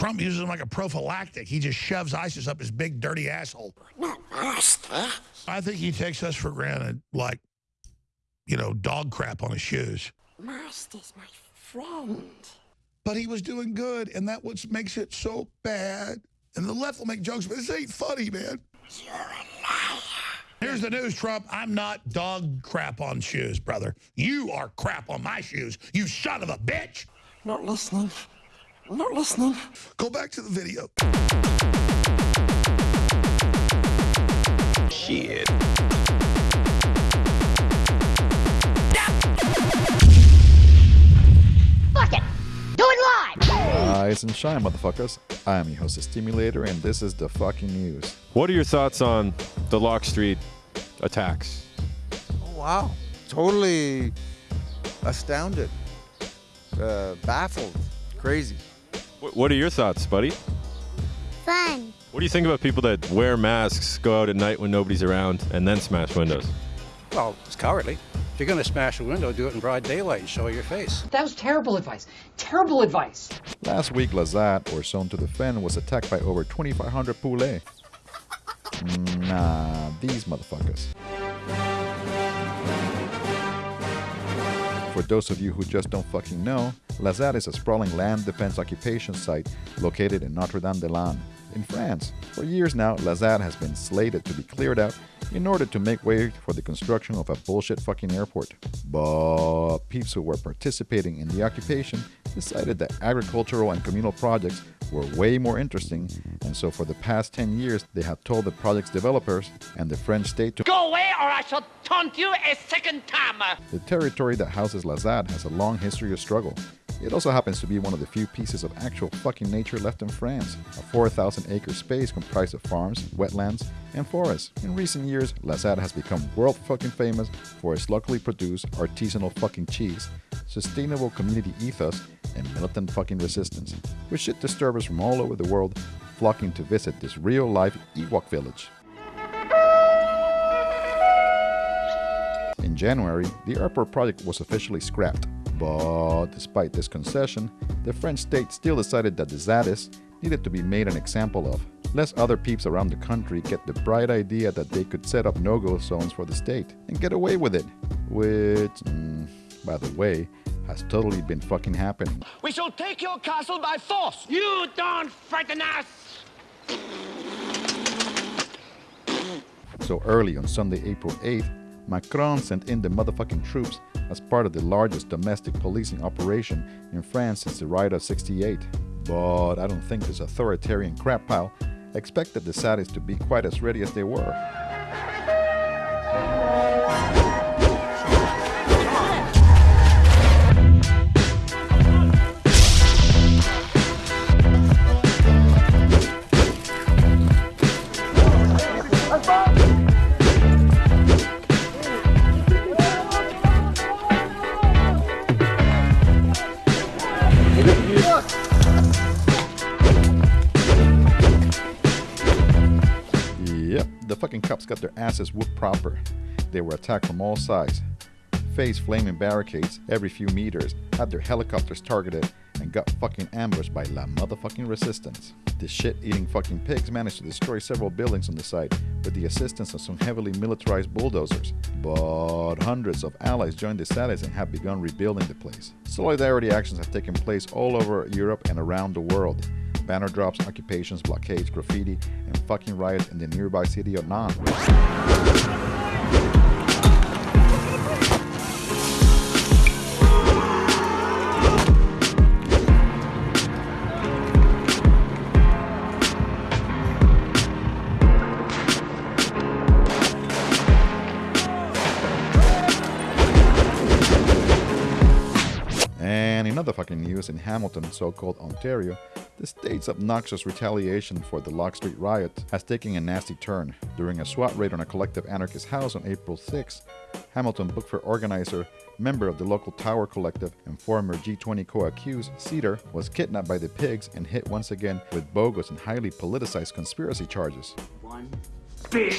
Trump uses them like a prophylactic. He just shoves ISIS up his big, dirty asshole. I think he takes us for granted, like, you know, dog crap on his shoes. Master's my friend. But he was doing good, and that what makes it so bad. And the left will make jokes, but this ain't funny, man. You're a liar. Here's the news, Trump. I'm not dog crap on shoes, brother. You are crap on my shoes, you son of a bitch. Not listening. I'm not listening. Go back to the video. Shit. Fuck it. Do it live. Rise and shine, motherfuckers. I am your host, the Stimulator, and this is the fucking news. What are your thoughts on the Locke Street attacks? Oh, wow. Totally astounded, uh, baffled, crazy. Wh- What are your thoughts, buddy? Fun. What do you think about people that wear masks, go out at night when nobody's around, and then smash windows? Well, it's cowardly. If you're going to smash a window, do it in broad daylight and show your face. That was terrible advice. Terrible advice. Last week, La ZAD, or Zone à Défendre, was attacked by over 2,500 poulet. Nah, these motherfuckers. Those of you who just don't fucking know, La ZAD is a sprawling land defense occupation site located in Notre-Dame-des-Landes, in France. For years now, La ZAD has been slated to be cleared out in order to make way for the construction of a bullshit fucking airport. But peeps who were participating in the occupation decided that agricultural and communal projects were way more interesting, and so for the past 10 years, they have told the project's developers and the French state to or I shall taunt you a second time. the territory that houses La ZAD has a long history of struggle. It also happens to be one of the few pieces of actual fucking nature left in France, a 4,000 acre space comprised of farms, wetlands, and forests. In recent years, La ZAD has become world fucking famous for its locally produced artisanal fucking cheese, sustainable community ethos, and militant fucking resistance, with shit disturbers from all over the world flocking to visit this real life Ewok village. In January, the airport project was officially scrapped. But despite this concession, the French state still decided that the Zadis needed to be made an example of, lest other peeps around the country get the bright idea that they could set up no-go zones for the state and get away with it. Which, mm, by the way, has totally been fucking happening. We shall take your castle by force. You don't frighten us. So early on Sunday, April 8th, Macron sent in the motherfucking troops as part of the largest domestic policing operation in France since the riot of 68. But I don't think this authoritarian crap pile expected the Zadis to be quite as ready as they were. Yep, the fucking cops got their asses whooped proper. They were attacked from all sides, faced flaming barricades every few meters, had their helicopters targeted, and got fucking ambushed by la motherfucking resistance. The shit-eating fucking pigs managed to destroy several buildings on the site with the assistance of some heavily militarized bulldozers. But hundreds of allies joined the Zadis and have begun rebuilding the place. Solidarity actions have taken place all over Europe and around the world. Banner drops, occupations, blockades, graffiti, and fucking riots in the nearby city of Nantes. And in other fucking news, in Hamilton, so-called Ontario, the state's obnoxious retaliation for the Locke Street riot has taken a nasty turn. During a SWAT raid on a collective anarchist house on April 6, Hamilton book fair organizer, member of the local Tower Collective, and former G20 co-accused, Cedar, was kidnapped by the pigs and hit once again with bogus and highly politicized conspiracy charges. One big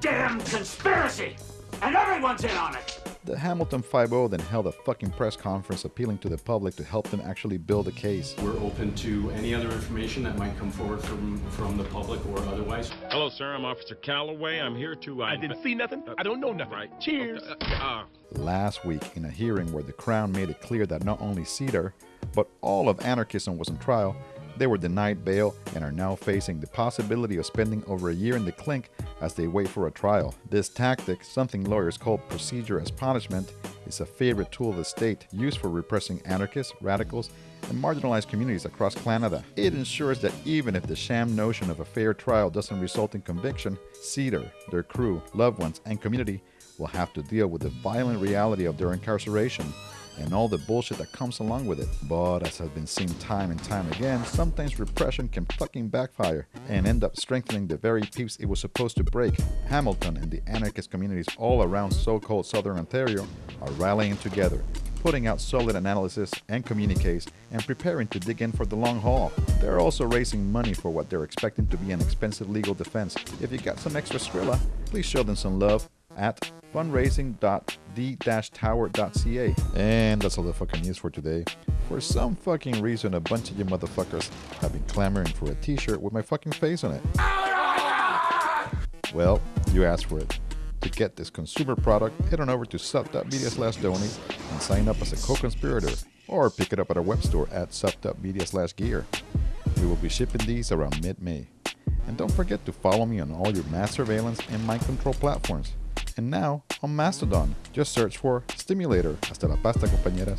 damn conspiracy, and everyone's in on it. The Hamilton 5 then held a fucking press conference appealing to the public to help them actually build a case. We're open to any other information that might come forward from, from the public or otherwise. Hello, sir. I'm Officer Calloway. I'm here to. Uh, I didn't see nothing. I don't know nothing. Right. Cheers. Okay, uh, Last week, in a hearing where the Crown made it clear that not only Cedar, but all of anarchism was on trial, they were denied bail and are now facing the possibility of spending over a year in the clink as they wait for a trial. This tactic, something lawyers call procedure as punishment, is a favorite tool of the state used for repressing anarchists, radicals, and marginalized communities across Canada. It ensures that even if the sham notion of a fair trial doesn't result in conviction, Cedar, their crew, loved ones, and community will have to deal with the violent reality of their incarceration and all the bullshit that comes along with it. But as has been seen time and time again, sometimes repression can fucking backfire and end up strengthening the very peace it was supposed to break. Hamilton and the anarchist communities all around so-called Southern Ontario are rallying together, putting out solid analysis and communiques and preparing to dig in for the long haul. They're also raising money for what they're expecting to be an expensive legal defense. If you got some extra Skrilla, please show them some love at fundraising.d-tower.ca. And that's all the fucking news for today. For some fucking reason, a bunch of you motherfuckers have been clamoring for a t-shirt with my fucking face on it. Well, you asked for it. To get this consumer product, head on over to sub.media slash donate and sign up as a co-conspirator, or pick it up at our web store at sub.media slash gear. We will be shipping these around mid-May. And don't forget to follow me on all your mass surveillance and mind control platforms. And now on Mastodon, just search for Stimulator. Hasta la pasta, compañeras.